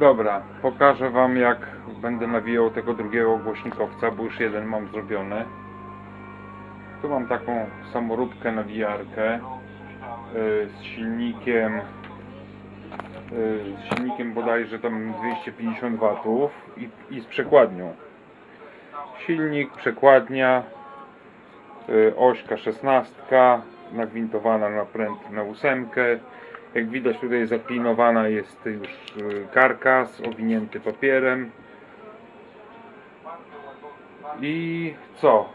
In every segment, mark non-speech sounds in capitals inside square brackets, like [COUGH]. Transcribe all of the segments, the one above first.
Dobra, pokażę wam jak będę nawijał tego drugiego głośnikowca, bo już jeden mam zrobiony. Tu mam taką samoróbkę nawijarkę y, z silnikiem y, z silnikiem bodajże tam 250 watów i, i z przekładnią. Silnik, przekładnia, y, ośka 16 nagwintowana na pręt na ósemkę. Jak widać tutaj zaklinowana jest już y, karkas owinięty papierem. I co?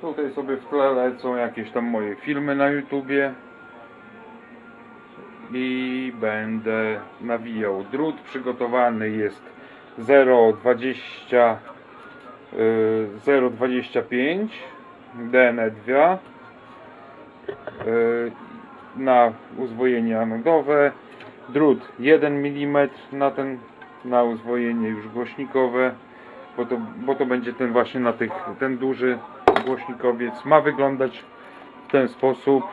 Tutaj sobie w tle lecą jakieś tam moje filmy na YouTubie. I będę nawijał. Drut przygotowany jest 0,20 y, 0,25 DN2 y, na uzwojenie anodowe. Drut 1 mm na ten na uzwojenie już głośnikowe, bo to, bo to będzie ten właśnie na tych, ten duży głośnikowiec ma wyglądać w ten sposób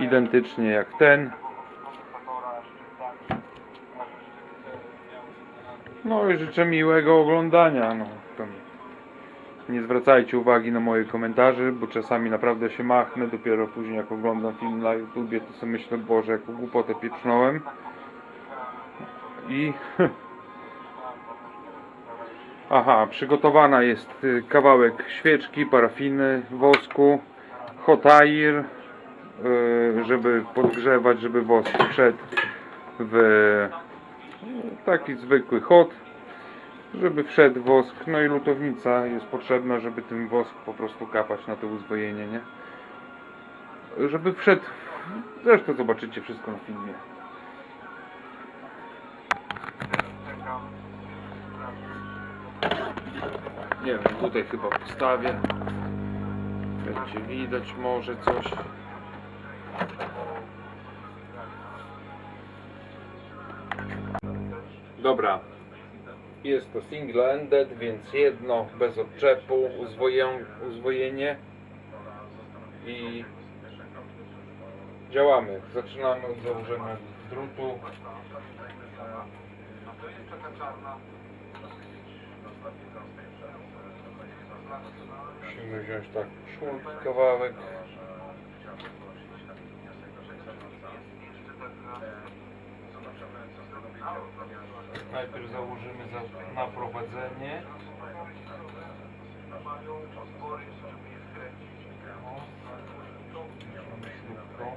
identycznie jak ten. No i życzę miłego oglądania. No, nie zwracajcie uwagi na moje komentarze, bo czasami naprawdę się machnę. Dopiero później jak oglądam film na YouTubie, to sobie myślę, Boże, jaką głupotę pieprznąłem. I... [LAUGHS] Aha, przygotowana jest y, kawałek świeczki, parafiny, wosku, hot air, y, żeby podgrzewać, żeby wosk wszedł w taki zwykły hot, żeby wszedł wosk, no i lutownica jest potrzebna, żeby ten wosk po prostu kapać na to uzwojenie, nie? Żeby wszedł, zresztą zobaczycie wszystko na filmie. Nie wiem, tutaj chyba postawię. Będzie widać może coś. Dobra. Jest to single-ended, więc jedno bez odczepu, uzwojenie i działamy. Zaczynamy od założenia drutu. Musimy wziąć tak szulki kawałek. Najpierw założymy za, na prowadzenie. Śrubką.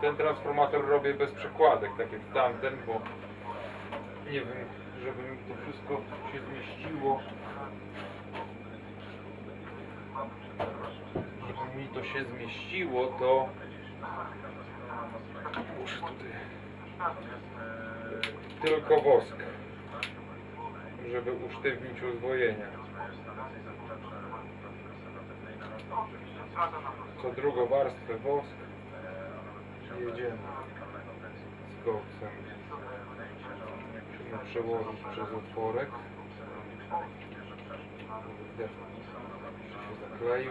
Ten transformator robię bez przekładek, tak jak tamten, bo nie wiem, żeby mi to wszystko się zmieściło. Żeby mi to się zmieściło, to muszę tutaj tylko wosk, żeby usztywnić uzwojenia. Co drugą warstwę wosk jedziemy. z koksem. Musimy przełożyć przez otworek. Kurde, się zakleił.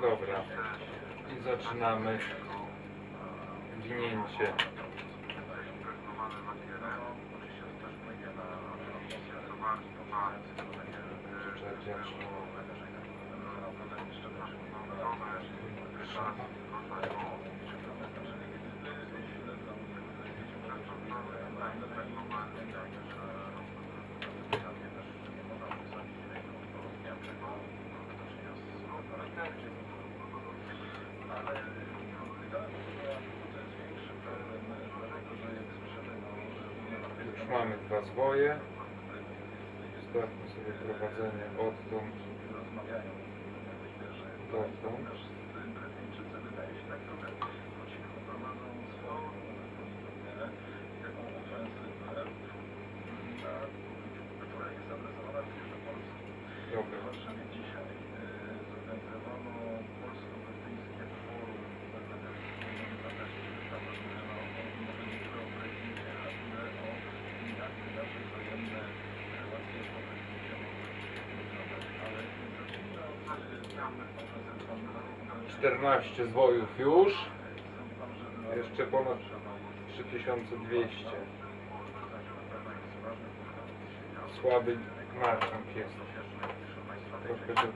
Dobra. I zaczynamy winięcie. Przecież. Już mamy dwa zwoje. Zostawmy sobie prowadzenie odtąd dotąd. 14 zwojów już. Jeszcze ponad 3200. Słaby marszcząc jest. Troszkę tu.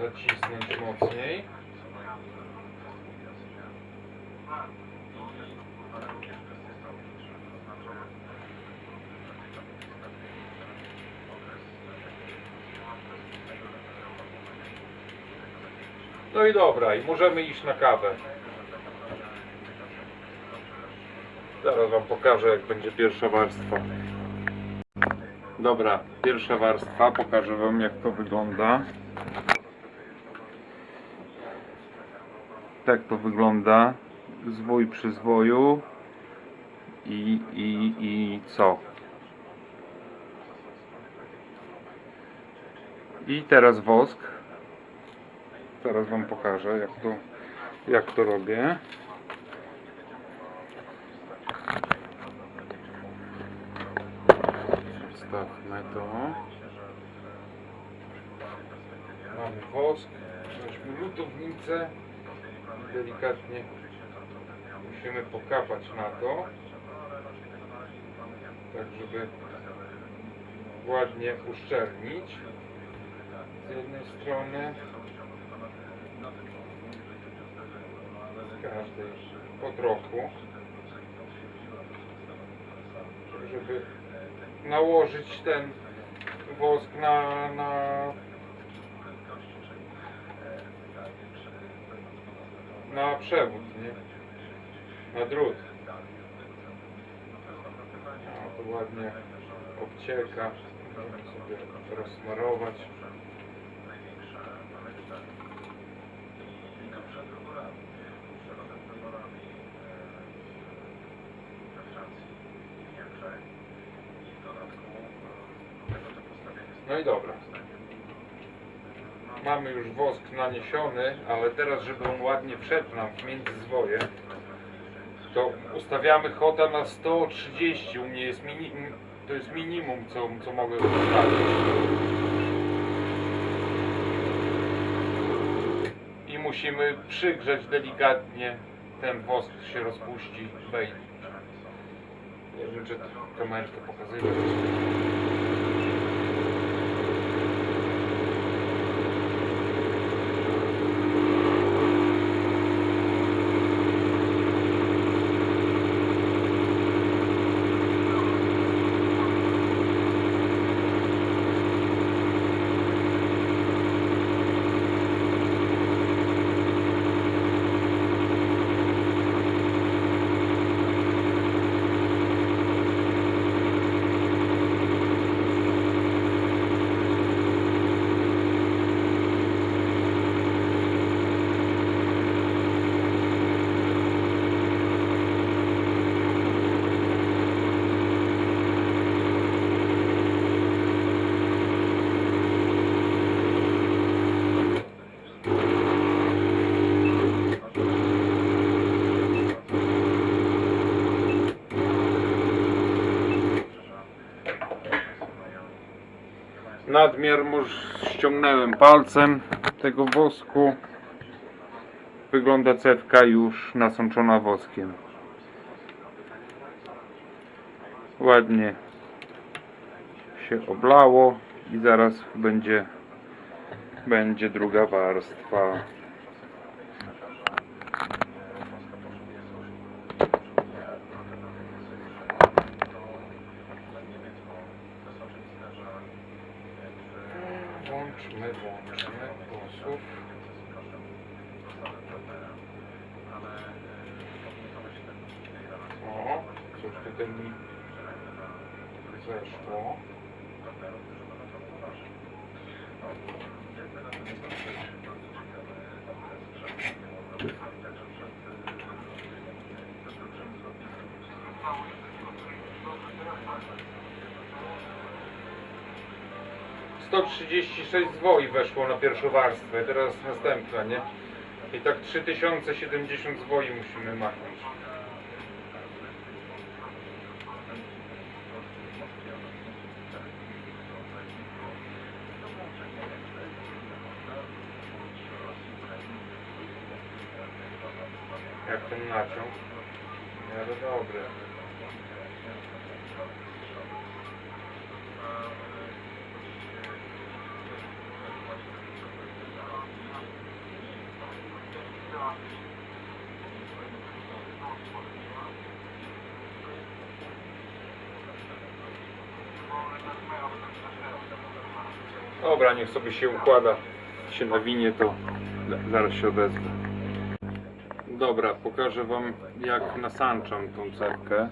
Zacisnąć mocniej. No i dobra, i możemy iść na kawę. Zaraz Wam pokażę, jak będzie pierwsza warstwa. Dobra, pierwsza warstwa. Pokażę Wam, jak to wygląda. Tak to wygląda. Zwój przy zwoju. I, i, i co? I teraz wosk. Zaraz Wam pokażę, jak to, jak to robię. Wstawmy to. Mamy wosk, weźmy lutownicę. Delikatnie musimy pokapać na to. Tak, żeby ładnie uszczelnić. Z jednej strony. Z każdej po trochu. Żeby nałożyć ten wosk na, na na przewód, nie? Na drut. No, to ładnie obcieka. Możemy sobie rozsmarować. No i dobra. Mamy już wosk naniesiony, ale teraz, żeby on ładnie wszedł nam w międzyzwoje, to ustawiamy chota na 130. U mnie jest mini, to jest minimum, co, co mogę ustawić. I musimy przygrzeć delikatnie, ten wosk się rozpuści, wejdzie. Nie wiem, czy kamerę to nadmiar ściągnąłem palcem tego wosku. Wygląda cewka już nasączona woskiem. Ładnie się oblało i zaraz będzie będzie druga warstwa. 136 zwoi weszło na pierwszą warstwę, teraz następna, nie? I tak 3070 zwoi musimy machnąć. Jak ten naciąg? Miarę dobry. Dobra, niech sobie się układa. Się nawinie, to zaraz się odezwę. Dobra, pokażę Wam jak nasanczam tą cewkę.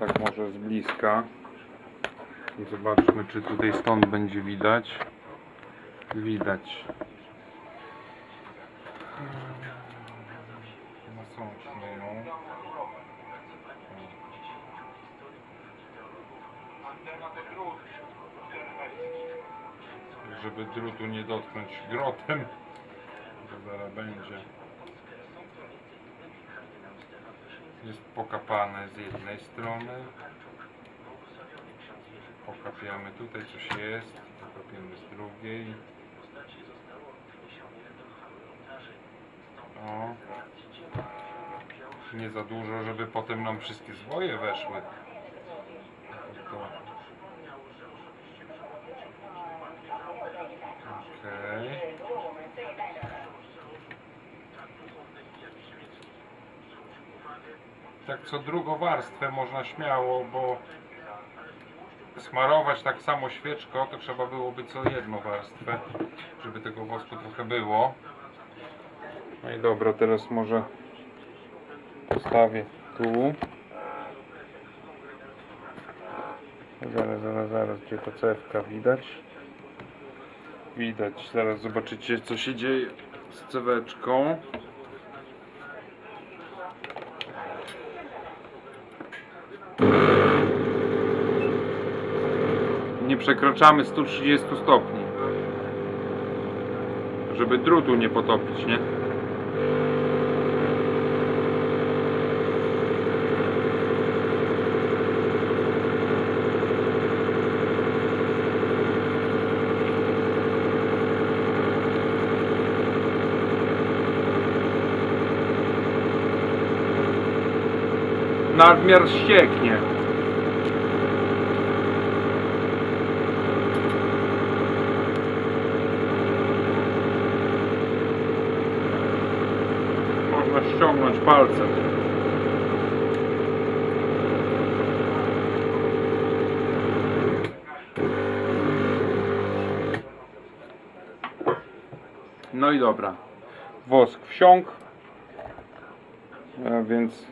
Tak może z bliska. I zobaczmy, czy tutaj stąd będzie widać. Widać. Ją. Żeby drutu nie dotknąć grotem. To zaraz będzie. Jest pokapane z jednej strony. Pokapiamy tutaj coś jest. Pokapiemy z drugiej. O. Nie za dużo, żeby potem nam wszystkie zwoje weszły. To. Okej. tak co drugą warstwę można śmiało, bo smarować tak samo świeczką, to trzeba byłoby co jedną warstwę, żeby tego wosku trochę było. No i dobra, teraz może postawię tu. Zaraz, zaraz, zaraz, gdzie ta cewka widać? Widać, zaraz zobaczycie co się dzieje z ceweczką. nie przekraczamy 130 stopni. Żeby drutu nie potopić, nie? Nadmiar ścieknie. Można ściągnąć palcem. No i dobra. Wosk wsiąkł. A więc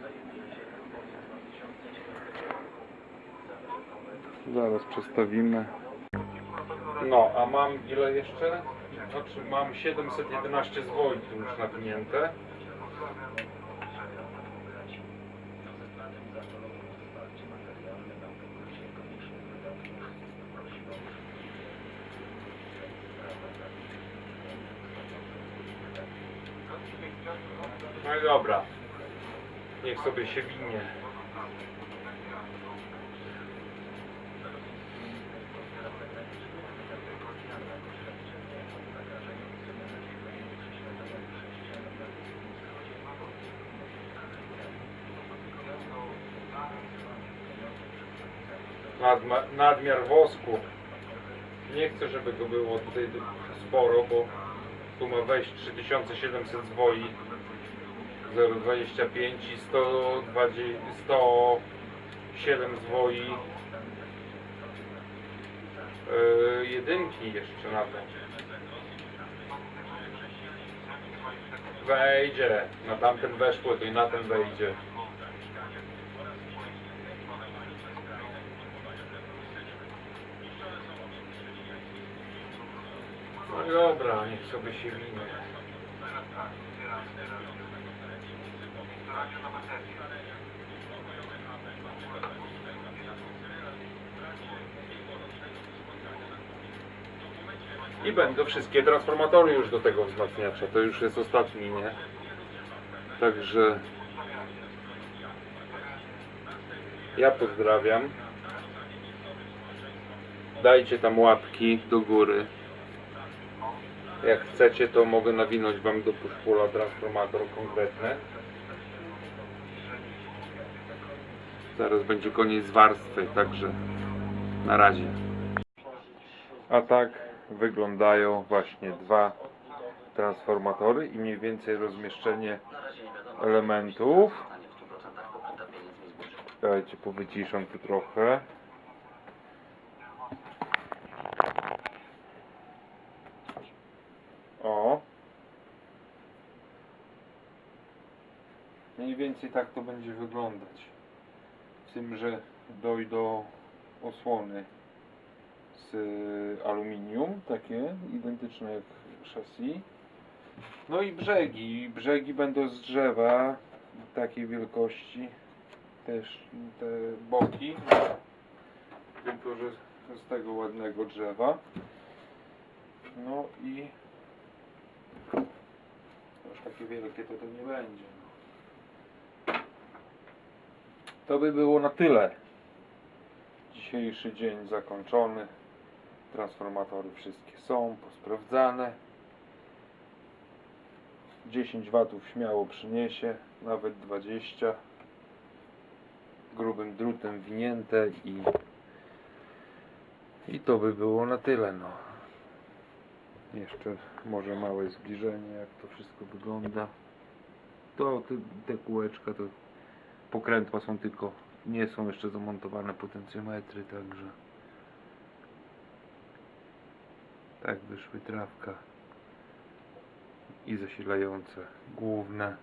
zaraz przestawimy. No, a mam ile jeszcze? Znaczy mam 711 zwoi tu już napinięte. sobie się winie. nadmiar wosku. Nie chcę, żeby go było tutaj sporo, bo tu ma wejść 3700 zwoi. 0,25 i 120, 107 zwoi yy, jedynki jeszcze na to. Wejdzie, na tamten weszło, to i na ten wejdzie. No dobra, niech sobie się minie. I będą wszystkie transformatory już do tego wzmacniacza. To już jest ostatni, nie? Także ja pozdrawiam. Dajcie tam łapki do góry. Jak chcecie, to mogę nawinąć Wam do puszpula transformator konkretny. Zaraz będzie koniec warstwy, także na razie. A tak wyglądają właśnie dwa transformatory i mniej więcej rozmieszczenie elementów. Dajcie, powyciszam tu trochę. O. Mniej więcej tak to będzie wyglądać. Tym, że dojdą osłony z y, aluminium, takie identyczne jak chassis. No i brzegi. Brzegi będą z drzewa takiej wielkości. Też te boki. Tylko, że z tego ładnego drzewa. No i już takie wielkie to to nie będzie. To by było na tyle. Dzisiejszy dzień zakończony. Transformatory wszystkie są posprawdzane. 10 watów śmiało przyniesie, nawet 20. Grubym drutem winięte i i to by było na tyle no. Jeszcze może małe zbliżenie jak to wszystko wygląda. To te, te kółeczka to pokrętła są tylko nie są jeszcze zamontowane potencjometry, także tak wyszły trawka i zasilające główne.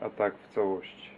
A tak w całości.